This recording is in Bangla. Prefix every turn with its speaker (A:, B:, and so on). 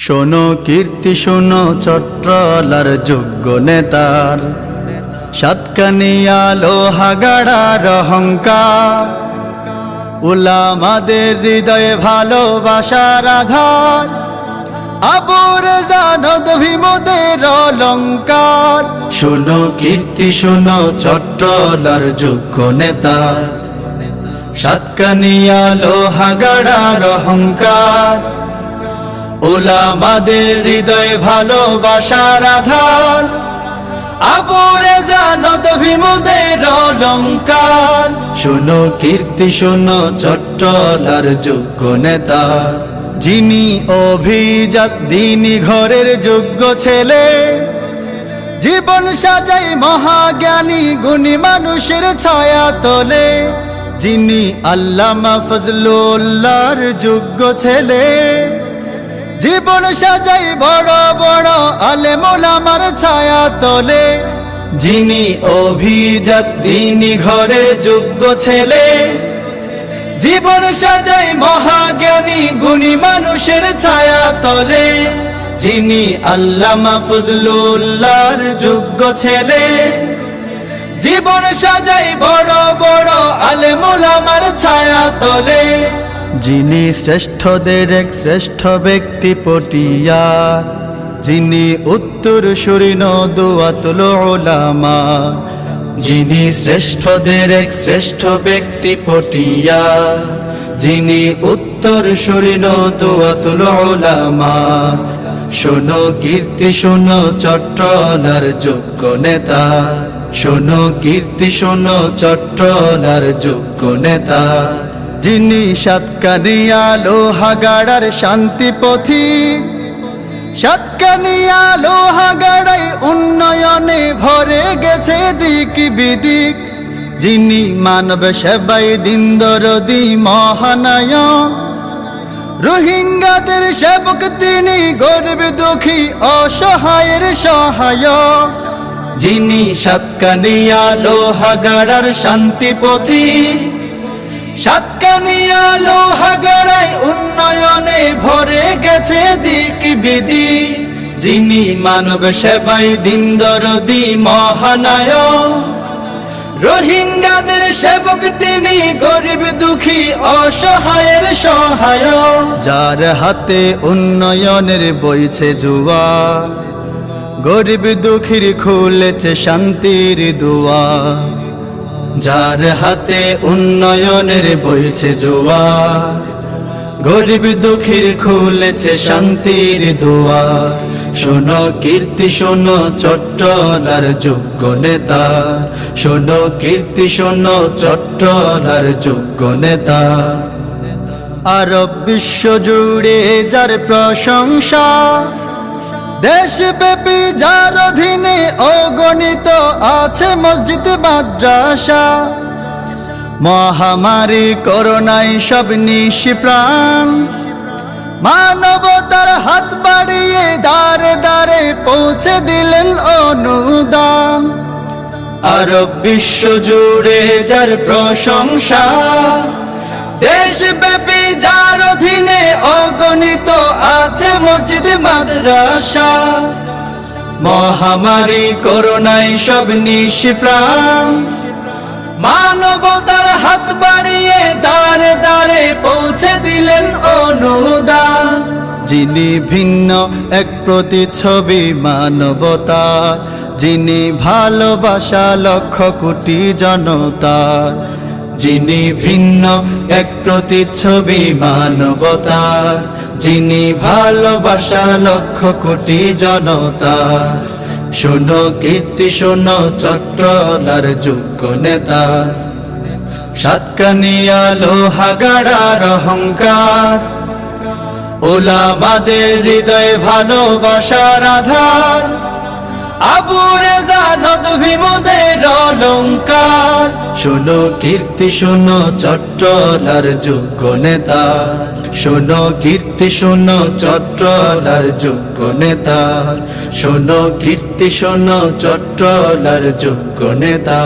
A: শোনো কীর্তি, শোনো চট্টলার যোগ্য নেতার। সাতকানিয়া লোহাগাড়ার অহংকার। উলামাদের হৃদয়ে ভালোবাসার আধার। আবুর জানদ ভীমদের অলঙ্কার। শোনো কীর্তি, শোনো চট্টলার যোগ্য নেতার। সাতকানিয়া লোহাগাড়ার অহংকার। ওলামাদের হৃদয়ে ভালোবাসার আধার আবরে জানত ভীমদের অলঙ্কার। শোনো কীর্তি, শোনো চট্টলার যোগ্য নেতা। যিনি অভিজাত, দিনী ঘরের যোগ্য ছেলে। জীবন সাজাই মহাজ্ঞানী, গুণী মানুষের ছায়া তোলে। যিনি আল্লামা ফজলুল্লাহর যোগ্য ছেলে। জীবন সাজাই বড় বড় আলে আলেমোলামার ছায়া তোলে। যিনি অভিজাত দিনী ঘরের যোগ্য ছেলে। জীবন সাজাই মহাজ্ঞানী, গুণী মানুষের ছায়া তোলে। যিনি আল্লামা ফজলুল্লাহর যোগ্য ছেলে। জীবন সাজাই বড় বড় আলে আলেমুলামার ছায়া তোলে। যিনি শ্রেষ্ঠদের এক শ্রেষ্ঠ ব্যক্তি পটিয়া যিনি উত্তর সুরিন দুয়াতুল ওলামা যিনি শ্রেষ্ঠদের এক শ্রেষ্ঠ ব্যক্তি পটিয়া যিনি উত্তর সুরিন দুয়াতুল ওলামা শোনো কীর্তি, শোনো চট্টলার যোগ্য নেতা। শোনো কীর্তি, শোনো চট্টলার যোগ্য নেতা। যিনি সাতকানিয়া লোহাগাড়ার শান্তি পথিক সাতকানিয়া লোহাগাড়াই উন্নয়নে ভরে গেছে দিক বিদিক। যিনি মানব সেবাই দিন দরদি মহানায়ক। রোহিঙ্গাদের সেবক তিনি গরিব দুঃখী অসহায়ের সহায় যিনি সাতকানিয়া লোহাগাড়ার শান্তি পথি। সাতকানিয়া লোহাগাড়ায় উন্নয়নে ভরে গেছে দিক বিধি। যিনি মানব সেবাই দিন দরদি মহানায়ক। রোহিঙ্গাদের সেবক তিনি গরিব দুঃখী অসহায়ের সহায় যার হাতে উন্নয়নের বইছে জুয়া গরিব দুঃখীর খুলেছে শান্তির দুয়া যার হাতে উন্নয়নের বইছে জুয়া গরিব দুঃখীর খুলেছে শান্তির দোয়া শোনো কীর্তি, শোনো চট্টলার যোগ্য নেতা। শোনো কীর্তি, শোনো চট্টলার যোগ্য নেতা। আরব বিশ্ব জুড়ে যার প্রশংসা দেশব্যাপী যার অধীনে অগণিত আছে মসজিদ, মাদ্রাসা। মহামারী, করোনায় সব নিশি প্রাণ। মানবতার হাত বাড়িয়ে দাঁড়ে দাঁড়ে পৌঁছে দিলেন অনুদান। আরব বিশ্ব জুড়ে যার প্রশংসা দেশব্যাপী যার অধীনে অগণিত আছে মসজিদ, মাদ্রাসা। মহামারী, করোনায় সব নিশি প্রাণ মানবতার হাত বাড়িয়ে দাঁড়ে দাঁড়ে পৌঁছে দিলেন অনুদান। যিনি ভিন্ন, এক প্রতিচ্ছবি মানবতা। যিনি ভালোবাসা লক্ষ কোটি জনতার যিনি ভিন্ন, এক প্রতিচ্ছবি মানবতা। যিনি ভালোবাসা লক্ষ কোটি জনতা, শোনো কীর্তি, শোনো চট্টলার যোগ্য নেতা। সাতকানিয়া লোহাগাড়ার অহংকার, ওলামাদের হৃদয়ে ভালোবাসার আধার। আবুরে জানদ ভীমদের অলঙ্কার। শোনো কীর্তি, শোনো চট্টলার যোগ্য নেতা। শোনো কীর্তি, শোনো চট্টলার যোগ্য নেতা। শোনো কীর্তি, শোনো চট্টলার যোগ্য নেতা।